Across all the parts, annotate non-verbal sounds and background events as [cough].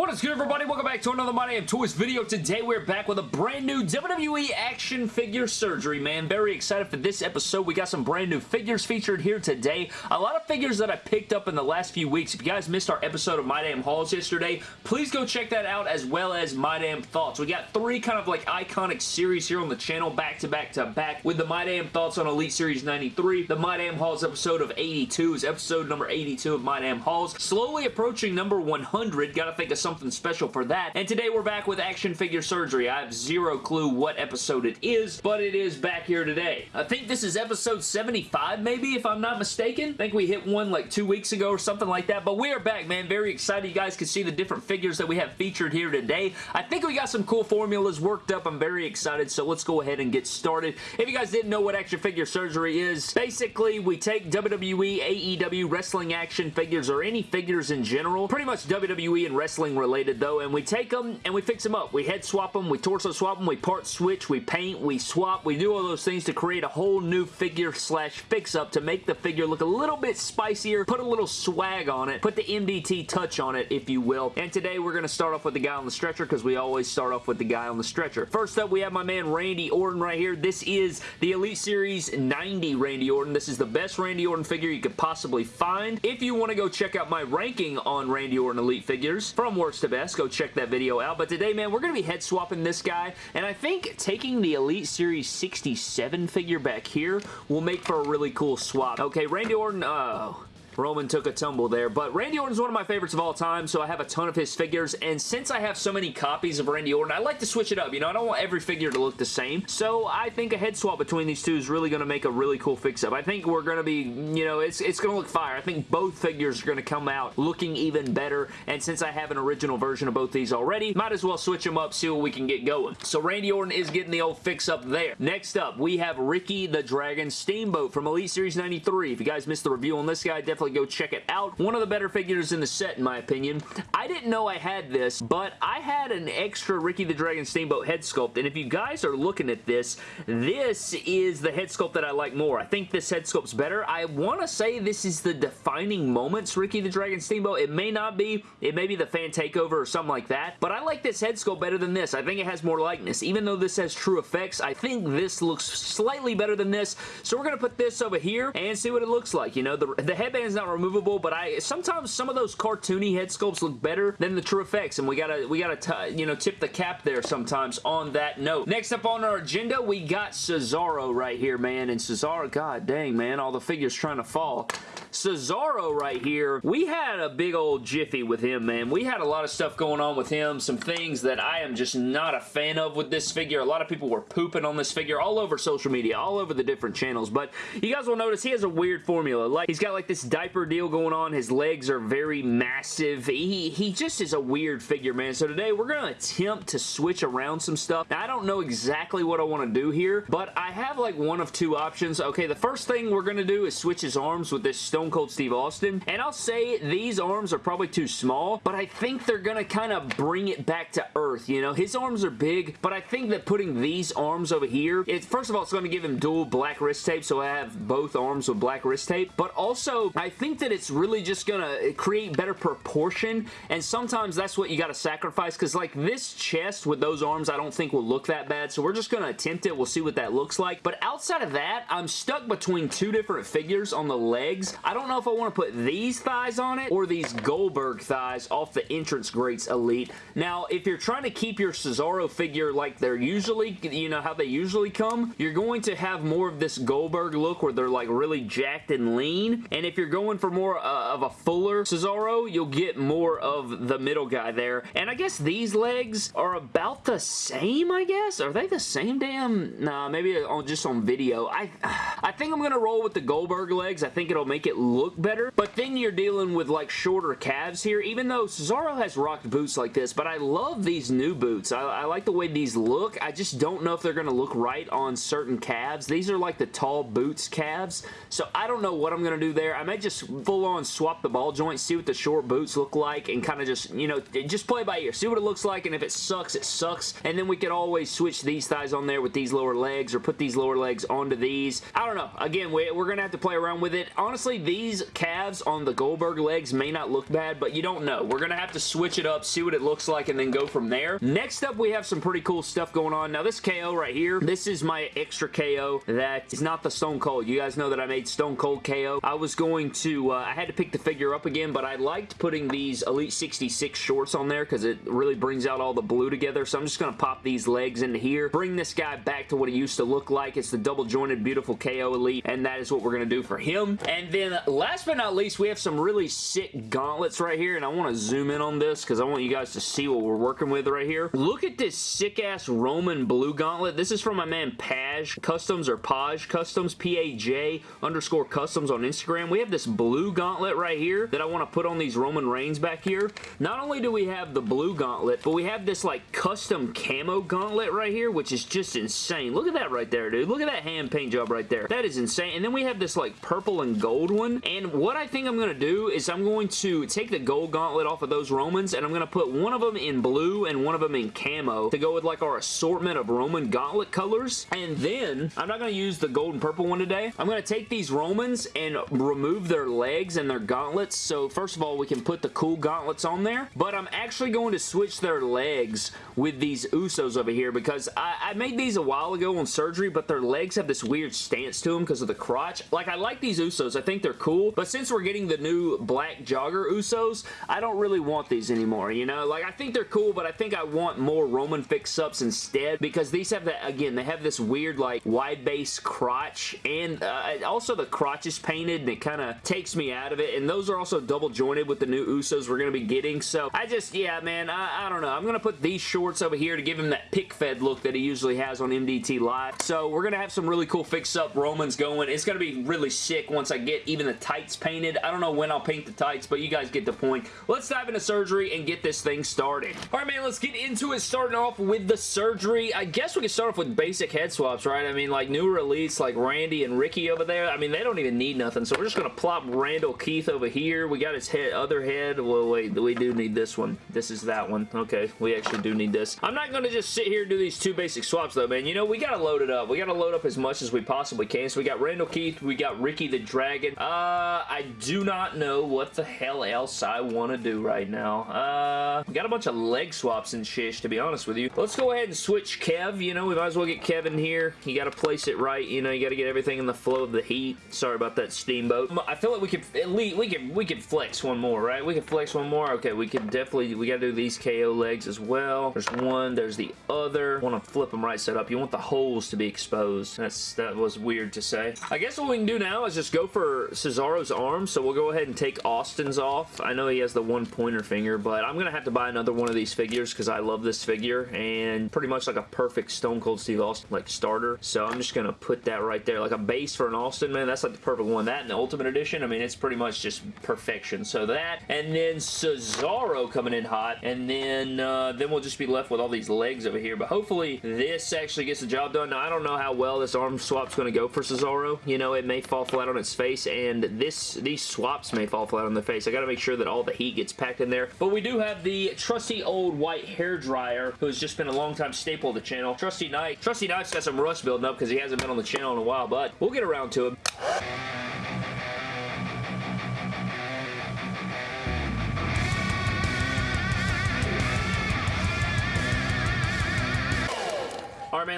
What is good everybody? Welcome back to another My Damn Toys video. Today we're back with a brand new WWE action figure surgery, man. Very excited for this episode. We got some brand new figures featured here today. A lot of figures that I picked up in the last few weeks. If you guys missed our episode of My Damn Hauls yesterday, please go check that out as well as My Damn Thoughts. We got three kind of like iconic series here on the channel back to back to back with the My Damn Thoughts on Elite Series 93. The My Damn Hauls episode of 82 is episode number 82 of My Damn Hauls. Slowly approaching number 100. Gotta think of something special for that. And today we're back with action figure surgery. I have zero clue what episode it is, but it is back here today. I think this is episode 75 maybe, if I'm not mistaken. I think we hit one like two weeks ago or something like that, but we are back, man. Very excited. You guys can see the different figures that we have featured here today. I think we got some cool formulas worked up. I'm very excited, so let's go ahead and get started. If you guys didn't know what action figure surgery is, basically we take WWE, AEW, wrestling action figures, or any figures in general, pretty much WWE and wrestling related though, and we take them and we fix them up. We head swap them, we torso swap them, we part switch, we paint, we swap, we do all those things to create a whole new figure slash fix up to make the figure look a little bit spicier, put a little swag on it, put the MDT touch on it, if you will. And today we're going to start off with the guy on the stretcher because we always start off with the guy on the stretcher. First up, we have my man Randy Orton right here. This is the Elite Series 90 Randy Orton. This is the best Randy Orton figure you could possibly find. If you want to go check out my ranking on Randy Orton Elite figures from to best, go check that video out. But today, man, we're going to be head swapping this guy, and I think taking the Elite Series 67 figure back here will make for a really cool swap. Okay, Randy Orton, uh, Roman took a tumble there. But Randy Orton's one of my favorites of all time, so I have a ton of his figures. And since I have so many copies of Randy Orton, I like to switch it up. You know, I don't want every figure to look the same. So I think a head swap between these two is really going to make a really cool fix-up. I think we're going to be, you know, it's, it's going to look fire. I think both figures are going to come out looking even better. And since I have an original version of both these already, might as well switch them up, see what we can get going. So Randy Orton is getting the old fix-up there. Next up, we have Ricky the Dragon Steamboat from Elite Series 93. If you guys missed the review on this guy, definitely go check it out. One of the better figures in the set, in my opinion. I didn't know I had this, but I had an extra Ricky the Dragon Steamboat head sculpt, and if you guys are looking at this, this is the head sculpt that I like more. I think this head sculpt's better. I want to say this is the defining moments Ricky the Dragon Steamboat. It may not be. It may be the fan takeover or something like that, but I like this head sculpt better than this. I think it has more likeness. Even though this has TrueFX, I think this looks slightly better than this, so we're going to put this over here and see what it looks like. You know, the, the headband's not removable, but I sometimes some of those cartoony head sculpts look better than the TrueFX, and we gotta we gotta you know tip the cap there sometimes on that note. Next up on our agenda, we got Cesaro right here, man, and Cesaro, god dang, man, all the figures trying to fall. Cesaro right here, we had a big old jiffy with him, man. We had a lot of stuff going on with him, some things that I am just not a fan of with this figure. A lot of people were pooping on this figure all over social media, all over the different channels, but you guys will notice he has a weird formula. Like, he's got like this diaper deal going on. His legs are very massive. He, he just is a weird figure, man. So today, we're going to attempt to switch around some stuff. Now, I don't know exactly what I want to do here, but I have like one of two options. Okay, the first thing we're going to do is switch his arms with this stone Cold Steve Austin. And I'll say these arms are probably too small, but I think they're going to kind of bring it back to earth, you know? His arms are big, but I think that putting these arms over here, it, first of all, it's going to give him dual black wrist tape, so I have both arms with black wrist tape, but also, I think that it's really just going to create better proportion, and sometimes that's what you got to sacrifice, because like this chest with those arms, I don't think will look that bad, so we're just going to attempt it. We'll see what that looks like, but outside of that, I'm stuck between two different figures on the legs. I don't know if I want to put these thighs on it or these Goldberg thighs off the Entrance Greats Elite. Now, if you're trying to keep your Cesaro figure like they're usually, you know, how they usually come, you're going to have more of this Goldberg look where they're like really jacked and lean. And if you're going for more uh, of a fuller Cesaro, you'll get more of the middle guy there. And I guess these legs are about the same, I guess? Are they the same damn? Nah, maybe on, just on video. I, [sighs] I think I'm going to roll with the Goldberg legs. I think it'll make it look better, but then you're dealing with like shorter calves here, even though Cesaro has rocked boots like this, but I love these new boots. I, I like the way these look. I just don't know if they're going to look right on certain calves. These are like the tall boots calves, so I don't know what I'm going to do there. I might just just full on swap the ball joints, see what the short boots look like, and kind of just, you know, just play by ear. See what it looks like, and if it sucks, it sucks. And then we could always switch these thighs on there with these lower legs, or put these lower legs onto these. I don't know. Again, we, we're going to have to play around with it. Honestly, these calves on the Goldberg legs may not look bad, but you don't know. We're going to have to switch it up, see what it looks like, and then go from there. Next up, we have some pretty cool stuff going on. Now, this KO right here, this is my extra KO that is not the Stone Cold. You guys know that I made Stone Cold KO. I was going to, uh, I had to pick the figure up again, but I liked putting these Elite 66 shorts on there because it really brings out all the blue together. So I'm just going to pop these legs into here, bring this guy back to what he used to look like. It's the double jointed beautiful KO Elite, and that is what we're going to do for him. And then last but not least, we have some really sick gauntlets right here, and I want to zoom in on this because I want you guys to see what we're working with right here. Look at this sick-ass Roman blue gauntlet. This is from my man Paj Customs or Paj Customs, P-A-J underscore Customs on Instagram. We have this blue gauntlet right here that I want to put on these Roman Reigns back here. Not only do we have the blue gauntlet, but we have this like custom camo gauntlet right here, which is just insane. Look at that right there, dude. Look at that hand paint job right there. That is insane. And then we have this like purple and gold one. And what I think I'm going to do is I'm going to take the gold gauntlet off of those Romans and I'm going to put one of them in blue and one of them in camo to go with like our assortment of Roman gauntlet colors. And then I'm not going to use the gold and purple one today. I'm going to take these Romans and remove their legs and their gauntlets. So first of all, we can put the cool gauntlets on there. But I'm actually going to switch their legs with these Usos over here because I, I made these a while ago on surgery, but their legs have this weird stance to them because of the crotch. Like, I like these Usos. I think they're cool, but since we're getting the new black jogger Usos, I don't really want these anymore, you know? Like, I think they're cool, but I think I want more Roman fix-ups instead because these have that, again, they have this weird, like, wide base crotch, and uh, also the crotch is painted, and it kind of takes me out of it, and those are also double jointed with the new Usos we're going to be getting, so I just, yeah, man, I, I don't know. I'm going to put these shorts over here to give him that pick-fed look that he usually has on MDT Live, so we're going to have some really cool fix-up Romans going. It's going to be really sick once I get even the tights painted. I don't know when I'll paint the tights, but you guys get the point. Let's dive into surgery and get this thing started. All right, man, let's get into it. Starting off with the surgery. I guess we can start off with basic head swaps, right? I mean, like newer elites like Randy and Ricky over there. I mean, they don't even need nothing, so we're just going to plop Randal Keith over here. We got his head, other head. Well, wait, we do need this one. This is that one. Okay, we actually do need this. I'm not going to just sit here and do these two basic swaps, though, man. You know, we got to load it up. We got to load up as much as we possibly can. So we got Randal Keith. We got Ricky the Dragon. Uh, I do not know what the hell else I want to do right now. Uh, we got a bunch of leg swaps and shish, to be honest with you. Let's go ahead and switch Kev. You know, we might as well get Kevin here. You got to place it right. You know, you got to get everything in the flow of the heat. Sorry about that steamboat. I feel like we could at least we could we could flex one more, right? We could flex one more. Okay, we could definitely we got to do these KO legs as well. There's one. There's the other. Want to flip them right side up. You want the holes to be exposed. That's that was weird to say. I guess what we can do now is just go for Cesaro's arm. So we'll go ahead and take Austin's off. I know he has the one pointer finger, but I'm gonna have to buy another one of these figures because I love this figure and pretty much like a perfect Stone Cold Steve Austin like starter. So I'm just gonna put that right there like a base for an Austin man. That's like the perfect one. That and the Ultimate Edition. I mean, it's pretty much just perfection. So that and then Cesaro coming in hot, and then uh, then we'll just be left with all these legs over here. But hopefully this actually gets the job done. Now I don't know how well this arm swap's going to go for Cesaro. You know, it may fall flat on its face, and this these swaps may fall flat on the face. I got to make sure that all the heat gets packed in there. But we do have the trusty old white hair dryer, who has just been a long time staple of the channel. Trusty Knight. Trusty Knight's got some rust building up because he hasn't been on the channel in a while, but we'll get around to him.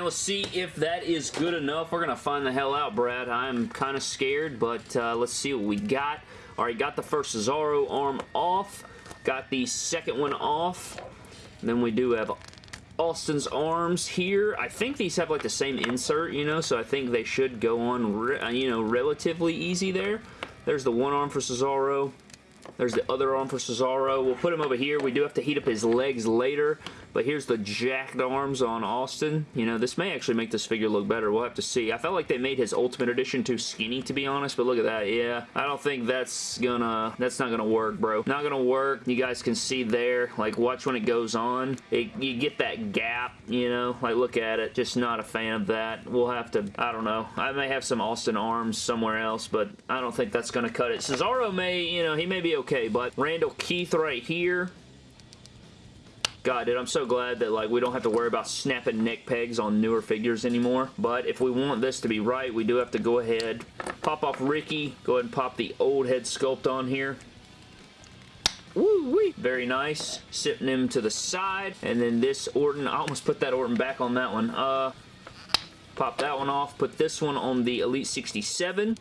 Man, let's see if that is good enough. We're going to find the hell out, Brad. I'm kind of scared, but uh, let's see what we got. Alright, got the first Cesaro arm off. Got the second one off. And then we do have Austin's arms here. I think these have like the same insert, you know, so I think they should go on, you know, relatively easy there. There's the one arm for Cesaro. There's the other arm for Cesaro. We'll put him over here. We do have to heat up his legs later. But here's the jacked arms on Austin. You know, this may actually make this figure look better. We'll have to see. I felt like they made his Ultimate Edition too skinny, to be honest. But look at that. Yeah, I don't think that's gonna... That's not gonna work, bro. Not gonna work. You guys can see there. Like, watch when it goes on. It, you get that gap, you know? Like, look at it. Just not a fan of that. We'll have to... I don't know. I may have some Austin arms somewhere else, but I don't think that's gonna cut it. Cesaro may, you know, he may be okay, but Randal Keith right here God, dude, I'm so glad that like we don't have to worry about snapping neck pegs on newer figures anymore. But if we want this to be right, we do have to go ahead, pop off Ricky, go ahead and pop the old head sculpt on here. Woo wee! Very nice. Sitting him to the side. And then this Orton, I almost put that Orton back on that one. Uh, pop that one off. Put this one on the Elite 67.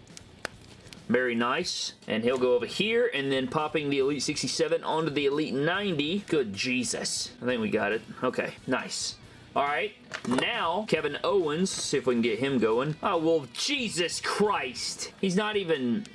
Very nice. And he'll go over here and then popping the Elite 67 onto the Elite 90. Good Jesus. I think we got it. Okay, nice. Alright, now Kevin Owens, see if we can get him going. Oh, well, Jesus Christ. He's not even...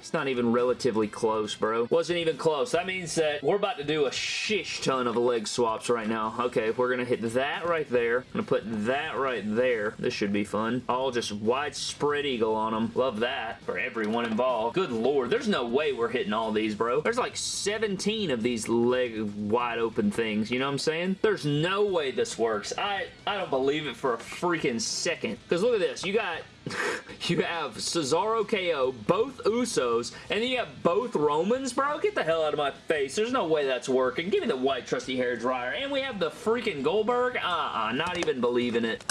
It's not even relatively close, bro. Wasn't even close. That means that we're about to do a shish ton of leg swaps right now. Okay, we're going to hit that right there. Going to put that right there. This should be fun. All just widespread eagle on them. Love that for everyone involved. Good lord. There's no way we're hitting all these, bro. There's like 17 of these leg wide open things. You know what I'm saying? There's no way this works. I, I don't believe it for a freaking second. Because look at this. You got [laughs] you have Cesaro KO, both Usos, and you have both Romans, bro. Get the hell out of my face. There's no way that's working. Give me the white trusty hair dryer. And we have the freaking Goldberg. Uh-uh, not even believing it.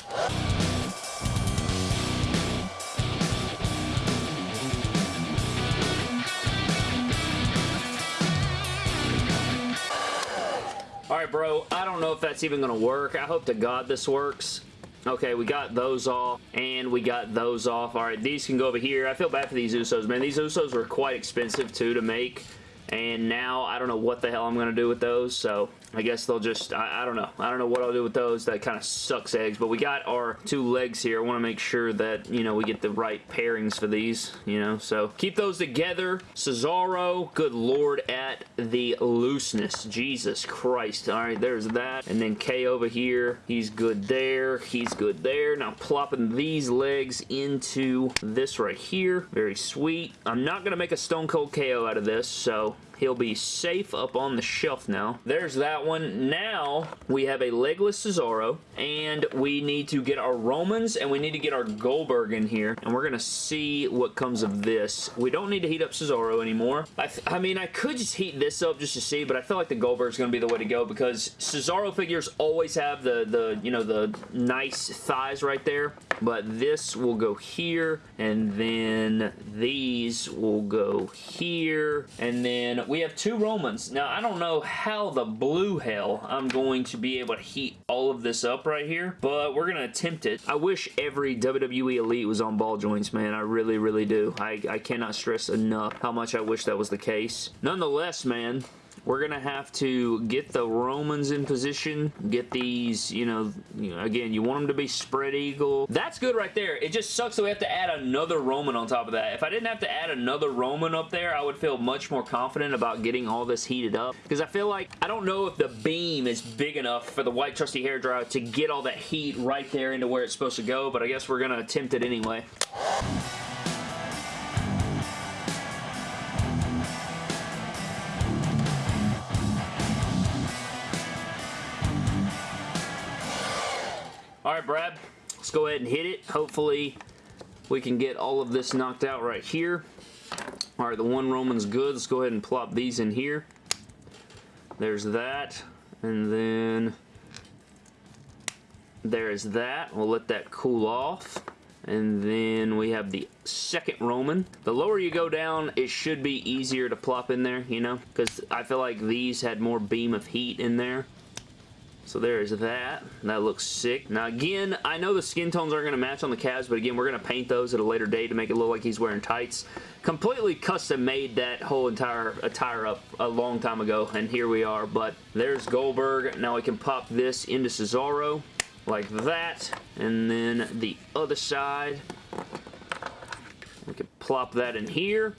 Alright, bro. I don't know if that's even going to work. I hope to God this works. Okay, we got those off, and we got those off. All right, these can go over here. I feel bad for these Usos, man. These Usos were quite expensive, too, to make, and now I don't know what the hell I'm going to do with those, so I guess they'll just, I, I, don't know. I don't know what I'll do with those. That kind of sucks eggs. But we got our two legs here. I want to make sure that, you know, we get the right pairings for these, you know. So keep those together. Cesaro, good lord, at the looseness. Jesus Christ. All right, there's that. And then K over here. He's good there. He's good there. Now plopping these legs into this right here. Very sweet. I'm not going to make a Stone Cold KO out of this, so He'll be safe up on the shelf now. There's that one. Now, we have a legless Cesaro, and we need to get our Romans, and we need to get our Goldberg in here, and we're going to see what comes of this. We don't need to heat up Cesaro anymore. I, I mean, I could just heat this up just to see, but I feel like the Goldberg's going to be the way to go because Cesaro figures always have the, the, you know, the nice thighs right there, but this will go here, and then these will go here, and then we have two Romans. Now, I don't know how the blue hell I'm going to be able to heat all of this up right here, but we're going to attempt it. I wish every WWE Elite was on ball joints, man. I really, really do. I, I cannot stress enough how much I wish that was the case. Nonetheless, man, we're going to have to get the Romans in position, get these, you know, you know, again, you want them to be spread eagle. That's good right there. It just sucks that we have to add another Roman on top of that. If I didn't have to add another Roman up there, I would feel much more confident about getting all this heated up because I feel like, I don't know if the beam is big enough for the white trusty hair dryer to get all that heat right there into where it's supposed to go, but I guess we're going to attempt it anyway. Let's go ahead and hit it. Hopefully, we can get all of this knocked out right here. All right, the one Roman's good. Let's go ahead and plop these in here. There's that. And then there's that. We'll let that cool off. And then we have the second Roman. The lower you go down, it should be easier to plop in there, you know? Because I feel like these had more beam of heat in there. So there's that. That looks sick. Now again, I know the skin tones aren't going to match on the calves, but again, we're going to paint those at a later date to make it look like he's wearing tights. Completely custom made that whole entire attire up a long time ago, and here we are. But there's Goldberg. Now we can pop this into Cesaro like that. And then the other side, we can plop that in here.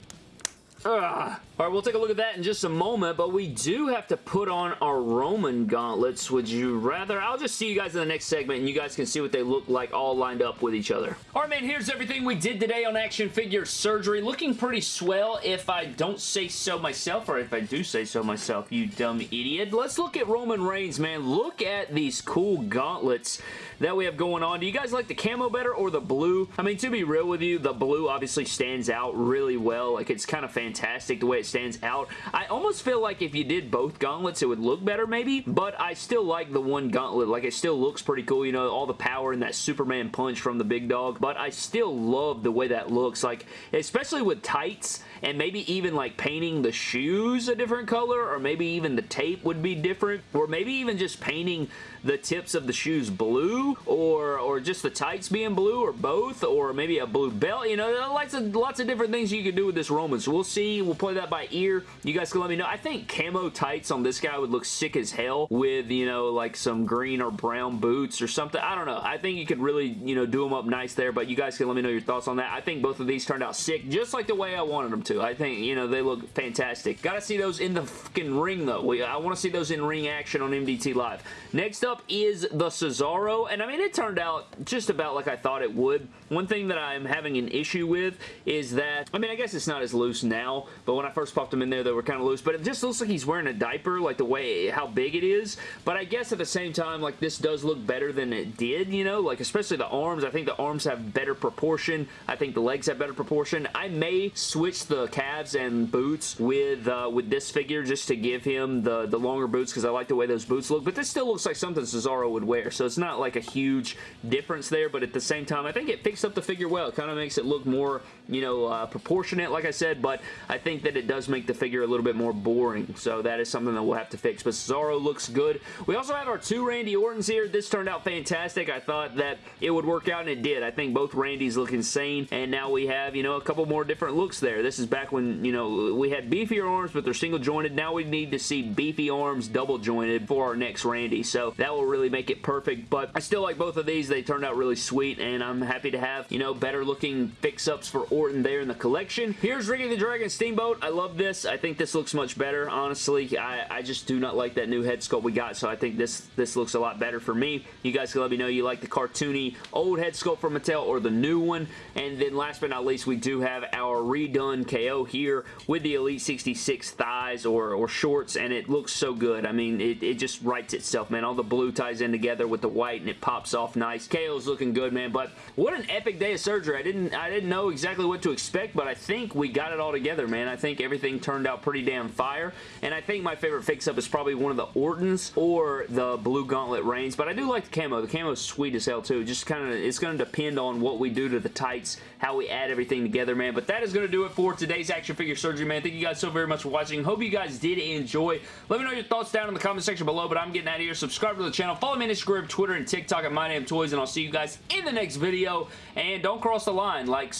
Ugh. All right, we'll take a look at that in just a moment, but we do have to put on our Roman gauntlets. Would you rather? I'll just see you guys in the next segment, and you guys can see what they look like all lined up with each other. All right, man, here's everything we did today on Action Figure Surgery. Looking pretty swell if I don't say so myself, or if I do say so myself, you dumb idiot. Let's look at Roman Reigns, man. Look at these cool gauntlets that we have going on. Do you guys like the camo better or the blue? I mean, to be real with you, the blue obviously stands out really well. Like, it's kind of fantastic the way it stands out. I almost feel like if you did both gauntlets, it would look better maybe, but I still like the one gauntlet. Like, it still looks pretty cool, you know, all the power and that Superman punch from the big dog, but I still love the way that looks. Like, especially with tights, and maybe even like painting the shoes a different color or maybe even the tape would be different or maybe even just painting the tips of the shoes blue or or just the tights being blue or both or maybe a blue belt. You know, lots of, lots of different things you can do with this Roman. So we'll see. We'll play that by ear. You guys can let me know. I think camo tights on this guy would look sick as hell with, you know, like some green or brown boots or something. I don't know. I think you could really, you know, do them up nice there, but you guys can let me know your thoughts on that. I think both of these turned out sick, just like the way I wanted them to. I think, you know, they look fantastic. Gotta see those in the ring, though. I want to see those in ring action on MDT Live. Next up is the Cesaro, and I mean, it turned out just about like I thought it would. One thing that I'm having an issue with is that, I mean, I guess it's not as loose now, but when I first popped them in there, they were kind of loose, but it just looks like he's wearing a diaper, like the way, how big it is, but I guess at the same time, like, this does look better than it did, you know, like, especially the arms. I think the arms have better proportion. I think the legs have better proportion. I may switch the calves and boots with uh, with this figure just to give him the, the longer boots because I like the way those boots look, but this still looks like something Cesaro would wear, so it's not like a huge difference there, but at the same time, I think it picks up the figure well. It kind of makes it look more, you know, uh, proportionate, like I said, but I think that it does make the figure a little bit more boring, so that is something that we'll have to fix, but Cesaro looks good. We also have our two Randy Ortons here. This turned out fantastic. I thought that it would work out, and it did. I think both Randys look insane, and now we have, you know, a couple more different looks there. This is back when, you know, we had beefier arms, but they're single jointed. Now we need to see beefy arms double jointed for our next Randy, so that will really make it perfect, but I still like both of these. They turned out really sweet, and I'm happy to have, you know, better looking fix-ups for there in the collection. Here's Ricky the Dragon Steamboat. I love this. I think this looks much better, honestly. I, I just do not like that new head sculpt we got, so I think this, this looks a lot better for me. You guys can let me know you like the cartoony old head sculpt from Mattel or the new one. And then last but not least, we do have our redone KO here with the Elite 66 thighs or, or shorts, and it looks so good. I mean, it, it just writes itself, man. All the blue ties in together with the white, and it pops off nice. KO's looking good, man, but what an epic day of surgery. I didn't, I didn't know exactly what to expect, but I think we got it all together, man. I think everything turned out pretty damn fire, and I think my favorite fix-up is probably one of the Ortons or the Blue Gauntlet Reigns, but I do like the camo. The camo is sweet as hell, too. Just kind of, it's going to depend on what we do to the tights, how we add everything together, man, but that is going to do it for today's action figure surgery, man. Thank you guys so very much for watching. Hope you guys did enjoy. Let me know your thoughts down in the comment section below, but I'm getting out of here. Subscribe to the channel. Follow me on Instagram, Twitter, and TikTok at MyDamnToys, and I'll see you guys in the next video. And don't cross the line like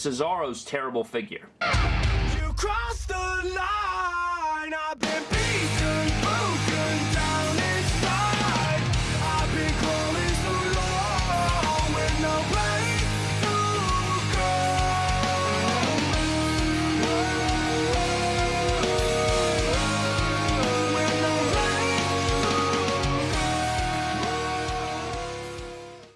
Cesaro's terrible figure.